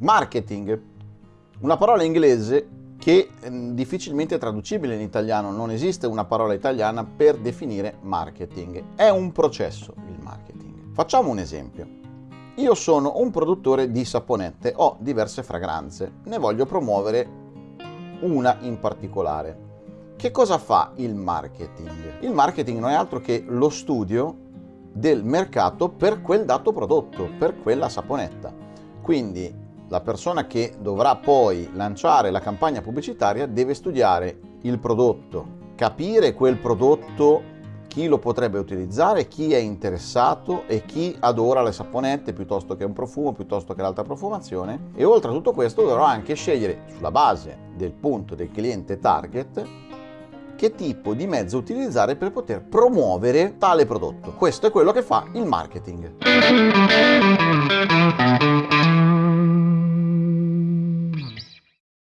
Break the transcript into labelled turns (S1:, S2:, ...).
S1: Marketing, una parola inglese che è mm, difficilmente traducibile in italiano, non esiste una parola italiana per definire marketing, è un processo il marketing. Facciamo un esempio. Io sono un produttore di saponette, ho diverse fragranze, ne voglio promuovere una in particolare. Che cosa fa il marketing? Il marketing non è altro che lo studio del mercato per quel dato prodotto, per quella saponetta. Quindi la persona che dovrà poi lanciare la campagna pubblicitaria deve studiare il prodotto, capire quel prodotto chi lo potrebbe utilizzare, chi è interessato e chi adora le saponette piuttosto che un profumo, piuttosto che l'altra profumazione e oltre a tutto questo dovrò anche scegliere sulla base del punto del cliente target che tipo di mezzo utilizzare per poter promuovere tale prodotto. Questo è quello che fa il marketing.